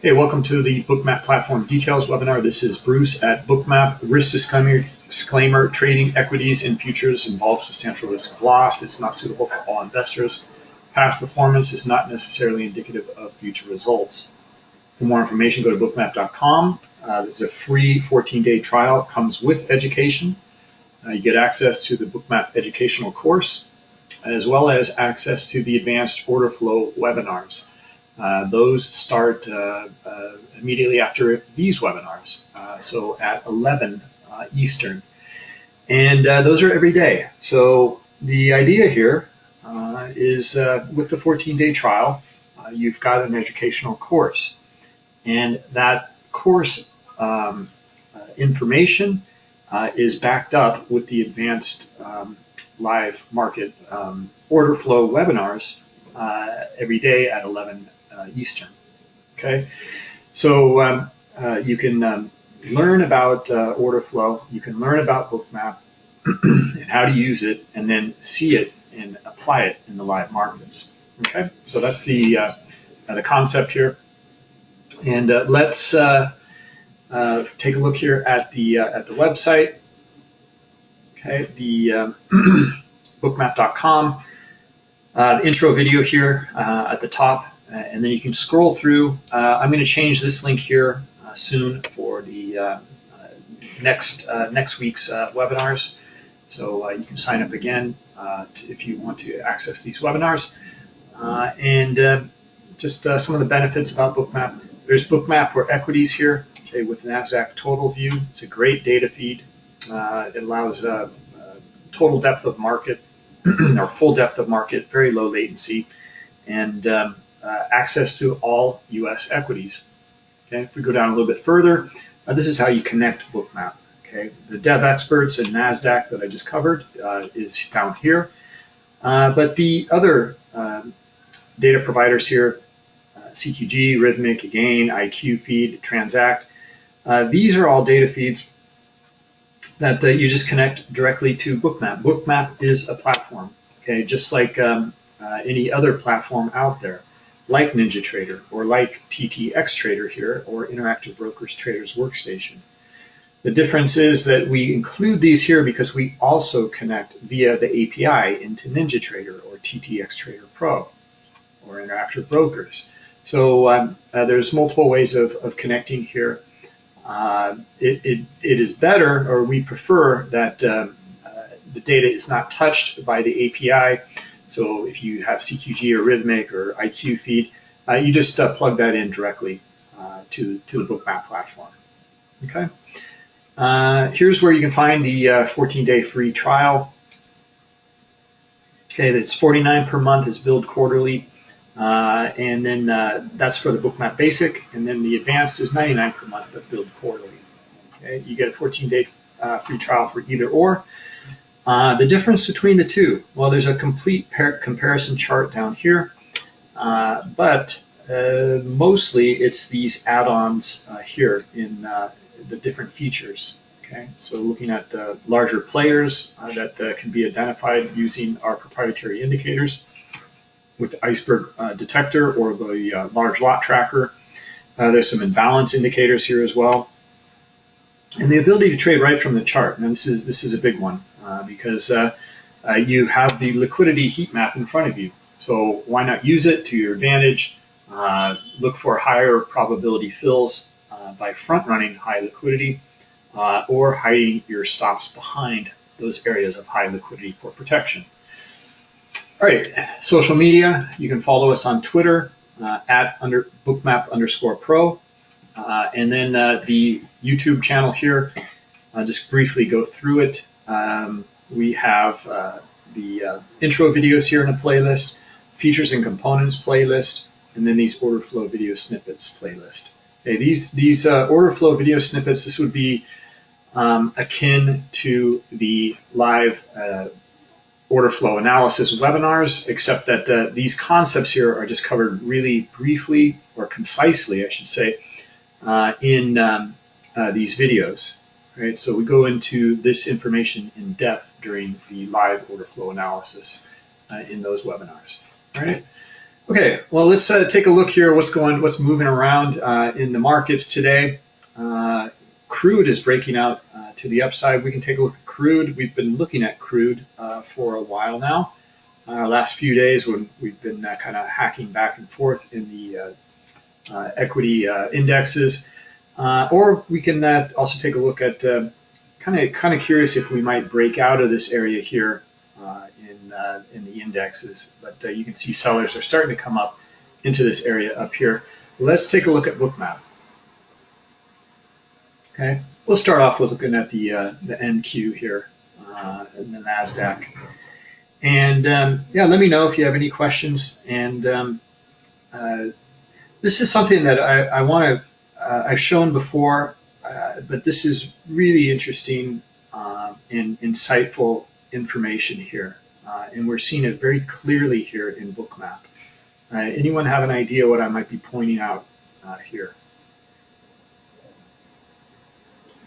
Hey, welcome to the Bookmap Platform Details webinar. This is Bruce at Bookmap. Risk disclaimer, disclaimer, trading equities and futures involves substantial risk of loss. It's not suitable for all investors. Past performance is not necessarily indicative of future results. For more information, go to bookmap.com. Uh, there's a free 14-day trial. It comes with education. Uh, you get access to the Bookmap educational course, as well as access to the advanced order flow webinars. Uh, those start uh, uh, immediately after these webinars, so at 11 Eastern. And those are every day. So the idea here is with the 14-day trial, you've got an educational course. And that course um, information uh, is backed up with the advanced um, live market um, order flow webinars uh, every day at 11 uh, Eastern. Okay, so um, uh, you can um, learn about uh, order flow, you can learn about Bookmap and how to use it, and then see it and apply it in the live markets. Okay, so that's the the concept here. And let's uh, take a look here at the uh, at the website. Okay, the um, bookmap.com. Uh, the intro video here at the top uh, and then you can scroll through. Uh, I'm going to change this link here uh, soon for the next next week's webinars. So you can sign up again to, if you want to access these webinars. and just some of the benefits about Bookmap. There's Bookmap for equities here, okay, with NASDAQ total view. It's a great data feed. Uh, it allows uh, uh, total depth of market or full depth of market, very low latency, and um, uh, access to all U.S. equities. Okay, if we go down a little bit further, uh, this is how you connect Bookmap. Okay, the Devexperts and NASDAQ that I just covered uh, is down here. Uh, but the other um, data providers here, uh, CQG, Rithmic, again, IQ Feed, Transact, uh, these are all data feeds that you just connect directly to Bookmap. Bookmap is a platform, okay, just like um, any other platform out there like NinjaTrader or like TTX Trader here or Interactive Brokers Traders Workstation. The difference is that we include these here because we also connect via the API into NinjaTrader or TTX Trader Pro or Interactive Brokers. So um, uh, there's multiple ways of, of connecting here. Uh, it, it, it is better, or we prefer that um, uh, the data is not touched by the API so if you have CQG or Rithmic or IQ feed, uh, you just uh, plug that in directly uh, to, to the Bookmap platform. Okay. Uh, here's where you can find the 14-day uh, free trial. Okay, that's 49 per month. It's billed quarterly. Uh, and then that's for the Bookmap Basic. And then the Advanced is 99 per month, but billed quarterly. Okay, you get a 14-day free trial for either or. Uh, the difference between the two, well, there's a complete comparison chart down here, uh, but uh, mostly it's these add-ons uh, here in uh, the different features. Okay, so looking at larger players that can be identified using our proprietary indicators with the iceberg detector or the large lot tracker. there's some imbalance indicators here as well and the ability to trade right from the chart. Now this is this is a big one uh, because uh, uh, you have the liquidity heat map in front of you. So why not use it to your advantage? Uh, look for higher probability fills uh, by front running high liquidity uh, or hiding your stops behind those areas of high liquidity for protection. All right, social media. You can follow us on Twitter at under bookmap underscore pro. Uh, and then uh, the YouTube channel here, I'll just briefly go through it. Um, we have uh, the uh, intro videos here in a playlist, features and components playlist, and then these order flow video snippets playlist. Okay, these these uh, order flow video snippets, this would be um, akin to the live uh, order flow analysis webinars, except that these concepts here are just covered really briefly or concisely, I should say, uh, in um, uh, these videos. Right? So we go into this information in depth during the live order flow analysis uh, in those webinars. All right. Okay, well, let's uh, take a look here. What's going, what's moving around uh, in the markets today? Uh, crude is breaking out uh, to the upside. We can take a look at crude. We've been looking at crude uh, for a while now. Uh, last few days, when we've been kind of hacking back and forth in the equity indexes, or we can also take a look at kind of kind of curious if we might break out of this area here in, uh, in the indexes. But uh, you can see sellers are starting to come up into this area up here. Let's take a look at Bookmap. Okay, we'll start off with looking at the uh, the NQ here uh, in the Nasdaq, and um, yeah, let me know if you have any questions. And um, uh, this is something that I, I want to uh, I've shown before, uh, but this is really interesting and insightful information here. Uh, and we're seeing it very clearly here in Bookmap. Uh, anyone have an idea what I might be pointing out uh, here?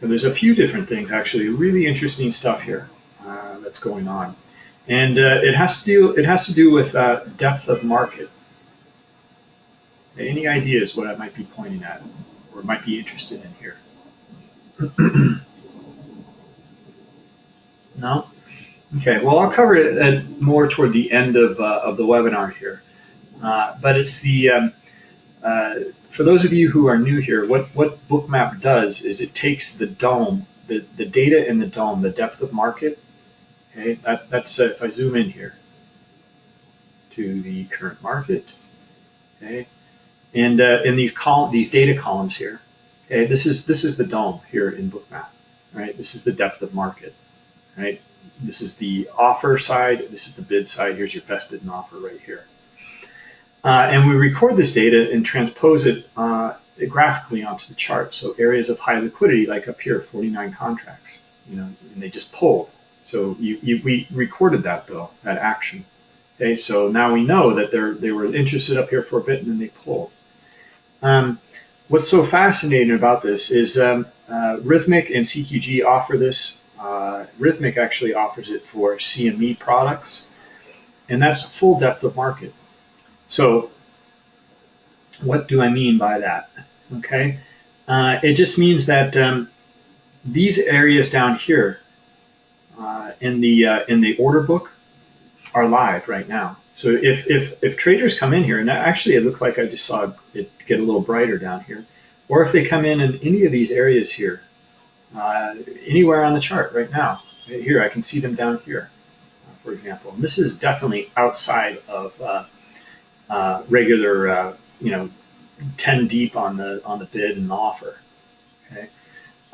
There's a few different things actually, really interesting stuff here that's going on. And uh, it has to do it has to do with uh, depth of market. Any ideas what I might be pointing at or might be interested in here? no? Okay, well, I'll cover it more toward the end of, uh, of the webinar here. Uh, but it's the, um, uh, for those of you who are new here, what, what Bookmap does is it takes the DOM, the, the data in the DOM, the depth of market, okay, that, that's uh, if I zoom in here to the current market, okay, and uh, in these column, these data columns here, okay, this is, this is the DOM here in Bookmap, right? This is the depth of market, right? This is the offer side. This is the bid side. Here's your best bid and offer right here. Uh, and we record this data and transpose it uh, graphically onto the chart. So areas of high liquidity, like up here, 49 contracts, you know, and they just pulled. So you, you, we recorded that though, that action. Okay, so now we know that they're, they were interested up here for a bit and then they pulled. Um, what's so fascinating about this is um, uh, Rithmic and CQG offer this uh, Rithmic actually offers it for CME products, and that's full depth of market. So what do I mean by that? Okay, uh, it just means that um, these areas down here uh, in the uh, in the order book are live right now. So if, if, if traders come in here, and actually it looks like I just saw it get a little brighter down here, or if they come in in any of these areas here, uh, anywhere on the chart right now. Right here, I can see them down here, uh, for example. And this is definitely outside of uh, uh regular, uh, you know, 10 deep on the on the bid and offer. Okay,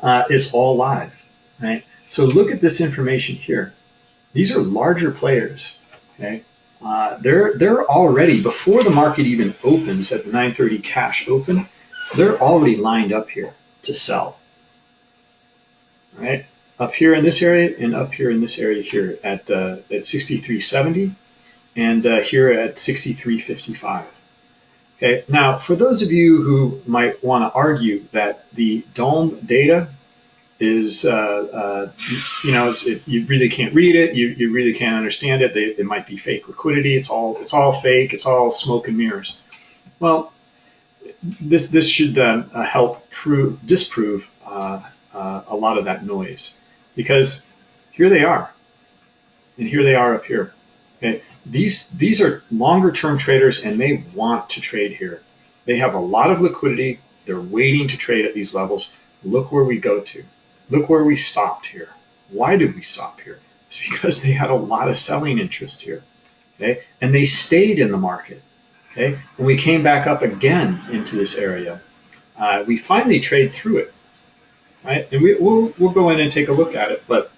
uh, it's all live, right? So look at this information here. These are larger players. Okay, they're they're already before the market even opens at the 9:30 cash open. They're already lined up here to sell right? Up here in this area and up here in this area here at, uh, at 6370 and uh, here at 6355. Okay, now for those of you who might want to argue that the DOM data is, uh, uh, you know, it, you really can't read it, you, you really can't understand it, they, it might be fake liquidity, it's all, it's all fake, it's all smoke and mirrors. Well, this, this should uh, help prove, disprove uh, uh, a lot of that noise because here they are and here they are up here. Okay? These, these are longer term traders and they want to trade here. They have a lot of liquidity. They're waiting to trade at these levels. Look where we go to. Look where we stopped here. Why did we stop here? It's because they had a lot of selling interest here. Okay? And they stayed in the market. Okay? And we came back up again into this area. Uh, we finally trade through it right? And we, will we'll go in and take a look at it, but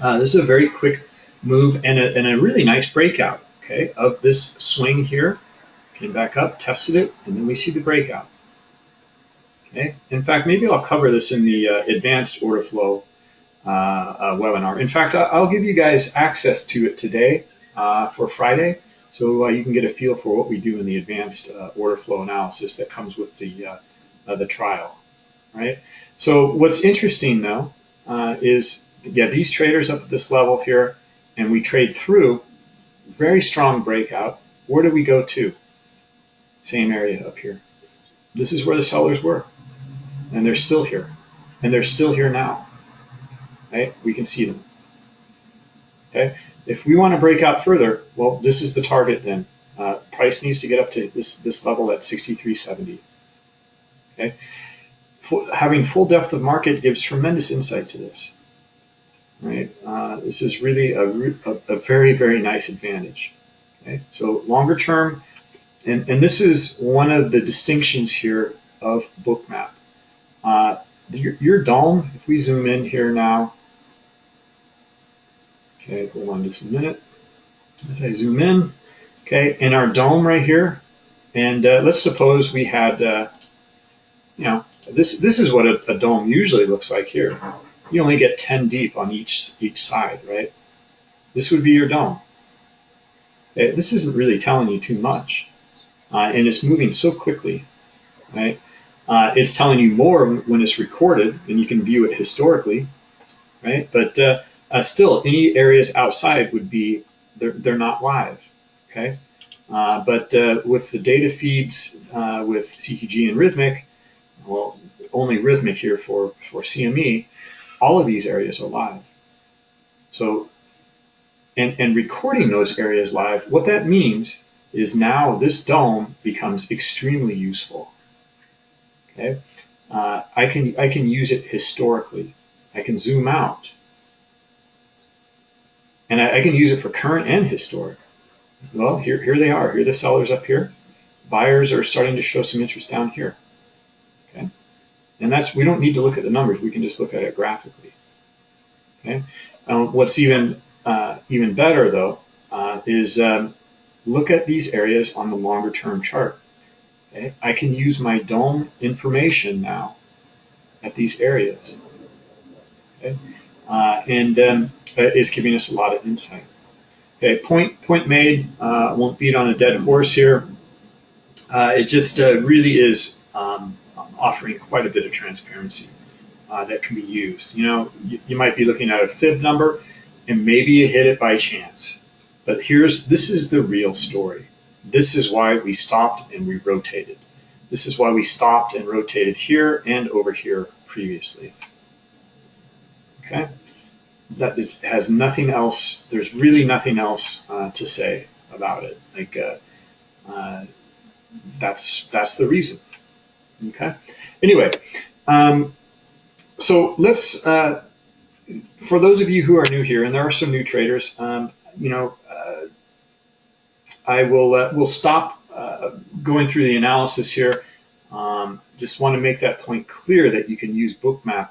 uh, this is a very quick move and a, and a really nice breakout, okay, of this swing here. Came back up, tested it, and then we see the breakout. Okay. In fact, maybe I'll cover this in the uh, advanced order flow uh, uh, webinar. In fact, I'll give you guys access to it today uh, for Friday, so uh, you can get a feel for what we do in the advanced uh, order flow analysis that comes with the the trial right? So what's interesting though is, yeah, these traders up at this level here, and we trade through, very strong breakout. Where do we go to? same area up here. This is where the sellers were, and they're still here, and they're still here now. Right? We can see them. Okay. If we want to break out further, well, this is the target then. Uh, price needs to get up to this this level at 63.70. Okay. Full, having full depth of market gives tremendous insight to this. Right. Uh, this is really a, a, a very very nice advantage. Okay. So longer term, and, and this is one of the distinctions here of Bookmap. Uh, your, your DOM, if we zoom in here now, okay, hold on just a minute. As I zoom in, okay, in our DOM right here, and uh, let's suppose we had, uh, you know, this this is what a, a DOM usually looks like here. You only get 10 deep on each each side, right? This would be your DOM. Okay, this isn't really telling you too much uh, and it's moving so quickly, right? Uh, it's telling you more when it's recorded, and you can view it historically, right? But uh, uh still, any areas outside would be they're, they're not live, okay? Uh, but uh, with the data feeds with CQG and Rithmic, well, only Rithmic here for for CME, all of these areas are live. So, and and recording those areas live, what that means is now this DOM becomes extremely useful. Okay, uh, I can I can use it historically. I can zoom out, and I, I, can use it for current and historic. Well, here here they are. Here the sellers up here. Buyers are starting to show some interest down here. Okay, and that's we don't need to look at the numbers. We can just look at it graphically. Okay, um, what's even uh, even better though uh, is um, look at these areas on the longer term chart. Okay? I can use my DOM information now at these areas. Okay? Uh, and um, is giving us a lot of insight. Okay, point, point made, uh, won't beat on a dead horse here. Uh, it just uh, really is um, offering quite a bit of transparency uh, that can be used. You know, you, you might be looking at a fib number and maybe you hit it by chance. But here's this is the real story. This is why we stopped and we rotated. This is why we stopped and rotated here and over here previously. Okay, that is, has nothing else. There's really nothing else uh, to say about it. Like uh, uh, that's that's the reason. Okay. Anyway, um, so let's. Uh, for those of you who are new here, and there are some new traders, um, you know, I will uh, will stop uh, going through the analysis here. Um, just want to make that point clear that you can use Bookmap,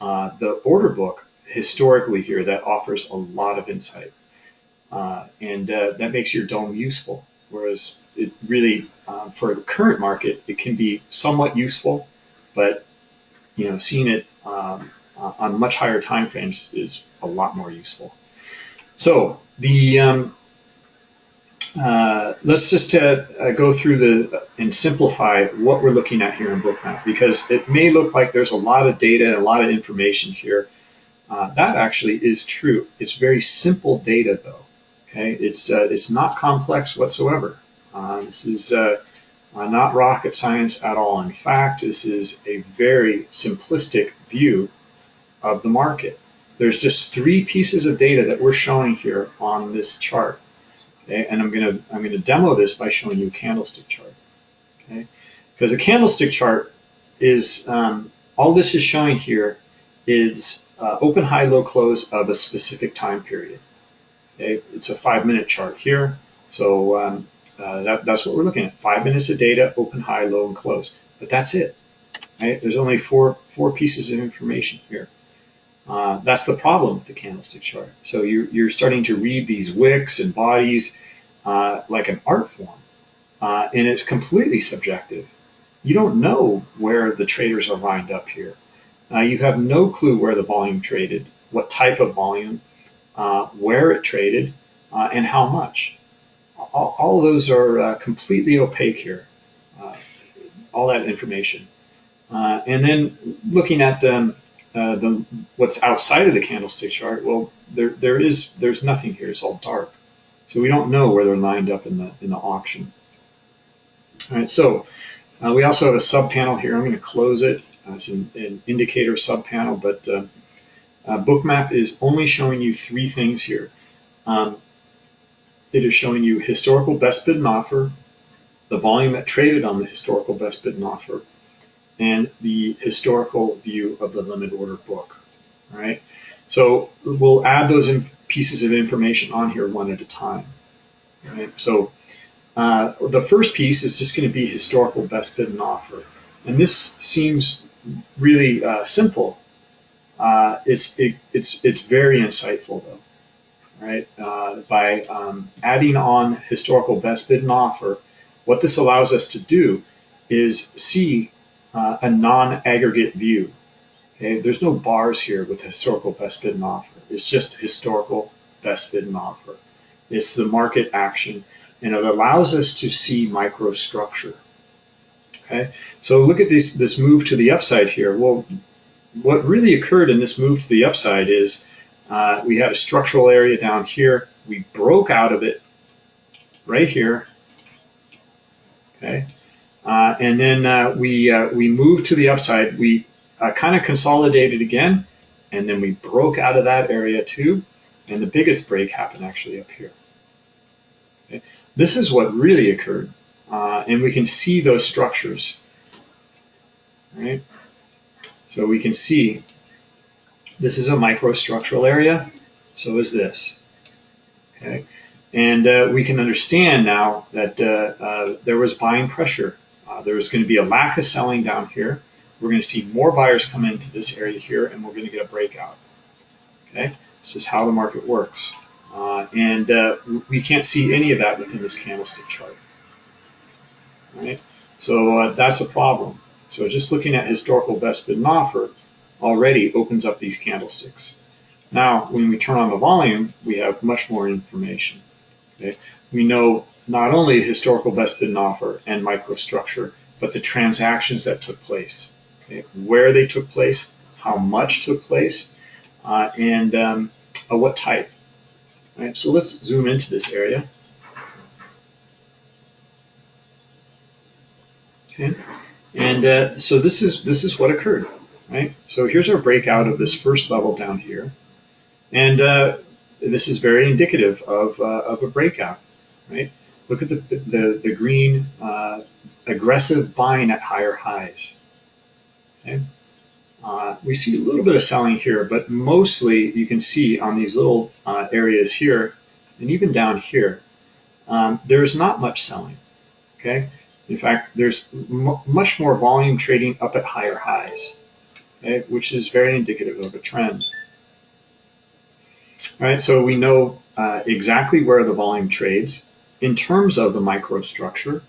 uh, the order book, historically here that offers a lot of insight. Uh, and uh, that makes your DOM useful. Whereas it really, um, for the current market, it can be somewhat useful, but you know, seeing it um, on much higher time frames is a lot more useful. So the um, uh, let's just uh, uh, go through the and simplify what we're looking at here in Bookmap because it may look like there's a lot of data, and a lot of information here. Uh, that actually is true. It's very simple data though. Okay, it's uh, it's not complex whatsoever. this is not rocket science at all. In fact, this is a very simplistic view of the market. There's just three pieces of data that we're showing here on this chart. Okay, and I'm gonna I'm gonna demo this by showing you a candlestick chart. Okay, because a candlestick chart is um, all this is showing here is uh, open, high, low, close of a specific time period. Okay, it's a five minute chart here, so um, uh, that, that's what we're looking at. Five minutes of data, open, high, low, and close. But that's it. Right? There's only four four pieces of information here. Uh, that's the problem with the candlestick chart. So you're, you're starting to read these wicks and bodies uh, like an art form, uh, and it's completely subjective. You don't know where the traders are lined up here. Uh, you have no clue where the volume traded, what type of volume, uh, where it traded, and how much. All, all those are completely opaque here, all that information. and then looking at um, uh, the what's outside of the candlestick chart, well, there there is there's nothing here. It's all dark, so we don't know where they're lined up in the in the auction. All right, so uh, we also have a sub panel here. I'm going to close it. Uh, it's an, an, indicator sub panel, but uh, uh, Bookmap is only showing you three things here. Um, it is showing you historical best bid and offer, the volume that traded on the historical best bid and offer, and the historical view of the limit order book. Right, so we'll add those pieces of information on here one at a time. Right, so uh, the first piece is just going to be historical best bid and offer, and this seems really uh, simple. Uh, it's it, it's it's very insightful though right? Uh, by um, adding on historical best bid and offer, what this allows us to do is see uh, a non-aggregate view. Okay, there's no bars here with historical best bid and offer. It's just historical best bid and offer. It's the market action, and it allows us to see microstructure. Okay, so look at this this move to the upside here. Well, what really occurred in this move to the upside is uh, we had a structural area down here. We broke out of it right here. Okay. Uh, and then uh, we, uh, we moved to the upside. We kind of consolidated again, and then we broke out of that area too. And the biggest break happened actually up here. Okay. This is what really occurred. Uh, and we can see those structures. Right? So we can see this is a microstructural area, so is this. Okay, and uh, we can understand now that uh, there was buying pressure. Uh, there going to be a lack of selling down here. We're going to see more buyers come into this area here, and we're going to get a breakout. Okay, this is how the market works, uh, and uh, we can't see any of that within this candlestick chart. Right, so that's a problem. So just looking at historical best bid and offer, already opens up these candlesticks. Now, when we turn on the volume, we have much more information. Okay? We know not only historical best bid and offer and microstructure, but the transactions that took place, okay? where they took place, how much took place, uh, and um, uh, what type. So let's zoom into this area. Okay, and uh, so this is this is what occurred right? So here's our breakout of this first level down here. And uh, this is very indicative of, uh, of a breakout, right? Look at the, the, the green uh, aggressive buying at higher highs. Okay? Uh, we see a little bit of selling here, but mostly you can see on these little uh, areas here, and even down here, um, there's not much selling. Okay, in fact, there's much more volume trading up at higher highs okay, which is very indicative of a trend. All right, so we know uh, exactly where the volume trades in terms of the microstructure.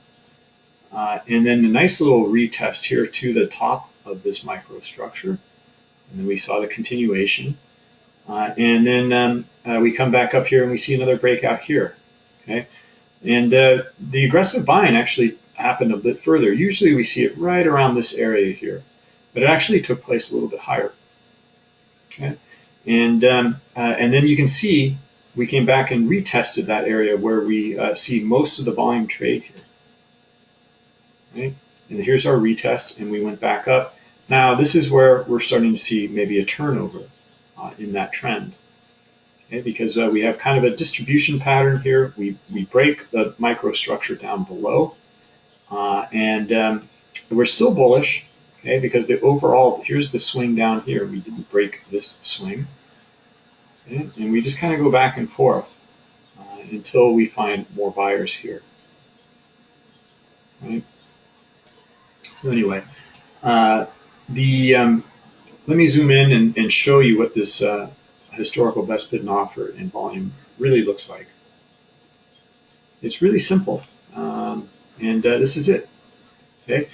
Uh, and then a nice little retest here to the top of this microstructure. And then we saw the continuation. Uh, and then um, uh, we come back up here and we see another breakout here. Okay, And uh, the aggressive buying actually happened a bit further. Usually we see it right around this area here but it actually took place a little bit higher. Okay? And, um, uh, and then you can see we came back and retested that area where we uh, see most of the volume trade here. Right? And here's our retest, and we went back up. Now, this is where we're starting to see maybe a turnover uh, in that trend. Okay? Because uh, we have kind of a distribution pattern here. We, we break the microstructure down below, uh, and um, we're still bullish, okay? Because the overall, here's the swing down here. We didn't break this swing. Okay? And we just kind of go back and forth uh, until we find more buyers here. Right? So anyway, uh, the um, let me zoom in and, and, show you what this uh, historical best bid and offer in volume really looks like. It's really simple, um, and uh, this is it. Okay,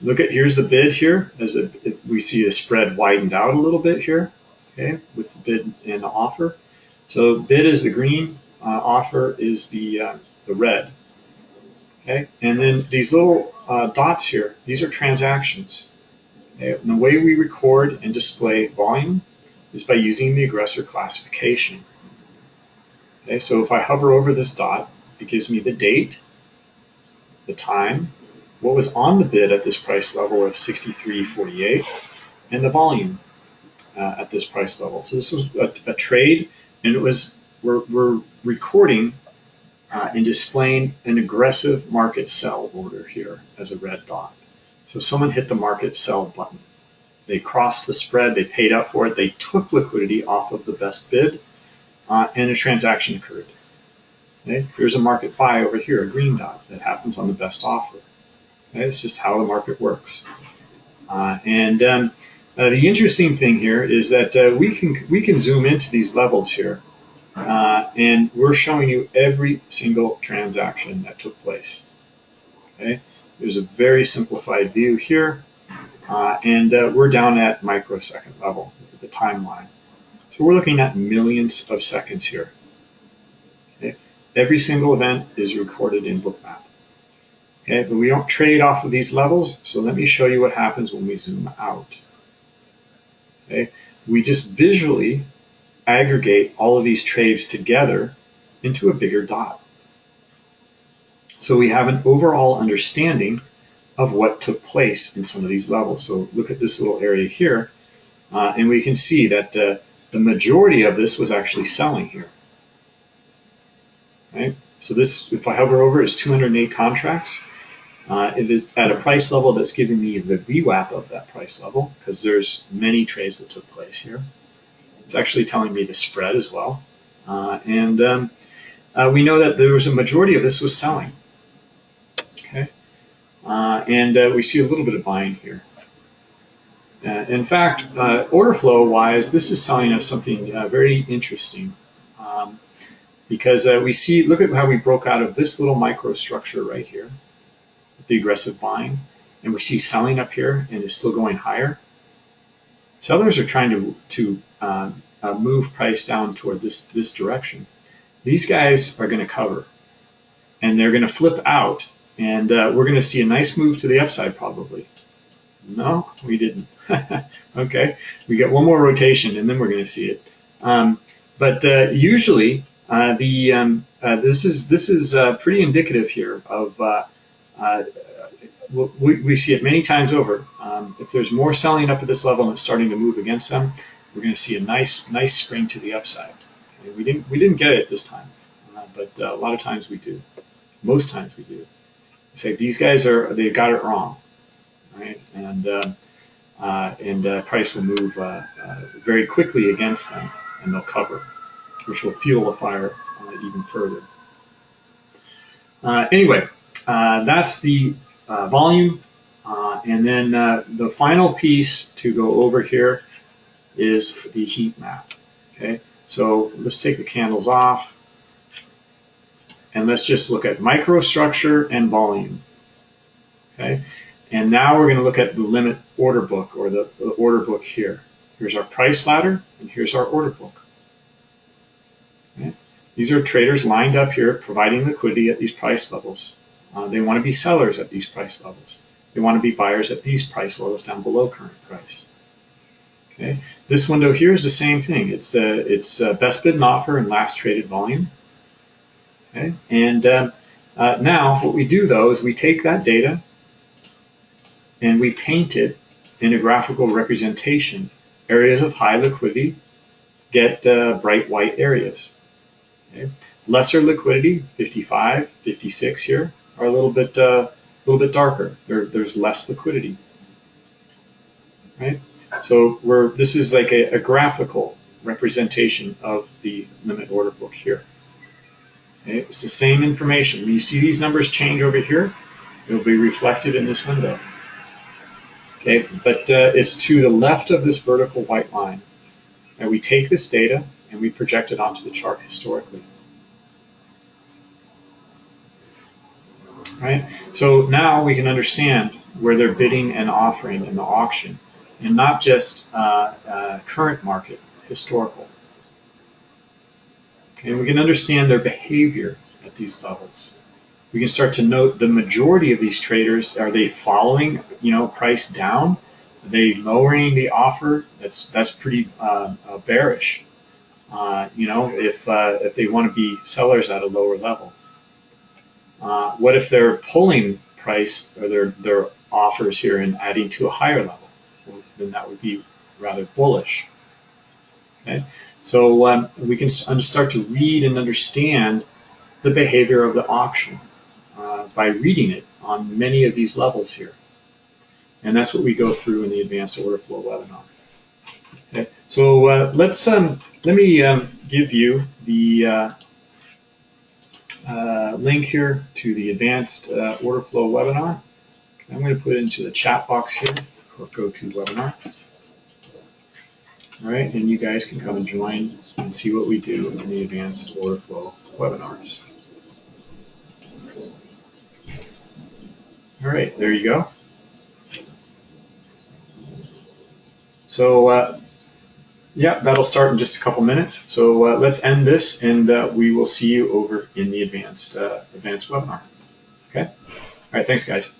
look at here's the bid here as it, we see the spread widened out a little bit here okay with the bid and the offer. So bid is the green uh, offer is the uh, the red okay? And then these little uh, dots here these are transactions okay? and the way we record and display volume is by using the aggressor classification okay? So if I hover over this dot it gives me the date the time what was on the bid at this price level of 63.48 and the volume uh, at this price level. So this was a, a trade and it was, we're, we're recording uh, and displaying an aggressive market sell order here as a red dot. So someone hit the market sell button. They crossed the spread, they paid up for it, they took liquidity off of the best bid, uh, and a transaction occurred. Okay? Here's a market buy over here, a green dot that happens on the best offer. Okay? It's just how the market works. Uh, and um, uh, the interesting thing here is that uh, we can we can zoom into these levels here, uh, and we're showing you every single transaction that took place. Okay, there's a very simplified view here, uh, and uh, we're down at microsecond level the timeline. So we're looking at millions of seconds here. Okay? Every single event is recorded in Bookmap. Okay, but we don't trade off of these levels, so let me show you what happens when we zoom out. Okay, we just visually aggregate all of these trades together into a bigger dot. So we have an overall understanding of what took place in some of these levels. So look at this little area here, uh, and we can see that uh, the majority of this was actually selling here. Right? So this, if I hover over, is 208 contracts. Uh, it is at a price level that's giving me the VWAP of that price level because there's many trades that took place here. It's actually telling me the spread as well. Uh, and um, uh, we know that there was a majority of this was selling. Okay, uh, and uh, we see a little bit of buying here. Uh, in fact, order flow wise, this is telling us something very interesting. Um, because we see, look at how we broke out of this little microstructure right here the aggressive buying, and we see selling up here and it's still going higher. Sellers are trying to, to uh, uh, move price down toward this, this direction. These guys are going to cover and they're going to flip out and uh, we're going to see a nice move to the upside probably. No, we didn't. okay, we get one more rotation and then we're going to see it. Um, but uh, usually uh, the um, uh, this is this is pretty indicative here of uh, we, we, see it many times over. Um, if there's more selling up at this level and it's starting to move against them, we're going to see a nice, nice spring to the upside. Okay, we didn't, we didn't get it this time, uh, but uh, a lot of times we do. Most times we do. say these guys are, they got it wrong, right? And uh, and price will move very quickly against them, and they'll cover, which will fuel the fire even further. anyway, uh, that's the uh, volume. Uh, and then uh, the final piece to go over here is the heat map. Okay, so let's take the candles off and let's just look at microstructure and volume. Okay, and now we're going to look at the limit order book or the, the order book here. Here's our price ladder and here's our order book. Okay. These are traders lined up here providing liquidity at these price levels. Uh, they want to be sellers at these price levels. They want to be buyers at these price levels down below current price. Okay, this window here is the same thing. It's uh, it's uh, best bid and offer and last traded volume. Okay, and um, uh, now what we do though is we take that data and we paint it in a graphical representation. Areas of high liquidity get uh, bright white areas. Okay. Lesser liquidity, 55, 56 here are a little bit uh, a little bit darker. There, there's less liquidity, right? So we're this is like a, a graphical representation of the limit order book here. Okay? It's the same information. When you see these numbers change over here, it will be reflected in this window. Okay, but uh, it's to the left of this vertical white line. And we take this data and we project it onto the chart historically. Right? So now we can understand where they're bidding and offering in the auction, and not just uh, uh, current market, historical. And we can understand their behavior at these levels. We can start to note the majority of these traders, are they following, you know, price down? Are they lowering the offer? That's that's pretty uh, uh bearish. Uh, you know, if uh, if they want to be sellers at a lower level. Uh, what if they're pulling price or their, their offers here and adding to a higher level, well, then that would be rather bullish. Okay, so um, we can start to read and understand the behavior of the auction uh, by reading it on many of these levels here. And that's what we go through in the advanced order flow webinar. Okay, so uh, let's um, let me um, give you the uh, uh, link here to the advanced uh, order flow webinar. I'm going to put it into the chat box here or GoToWebinar. All right, and you guys can come and join and see what we do in the advanced order flow webinars. All right, there you go. So uh, yeah, that'll start in just a couple minutes. So uh, let's end this and uh, we will see you over in the advanced, uh, advanced webinar. Okay? All right, thanks guys.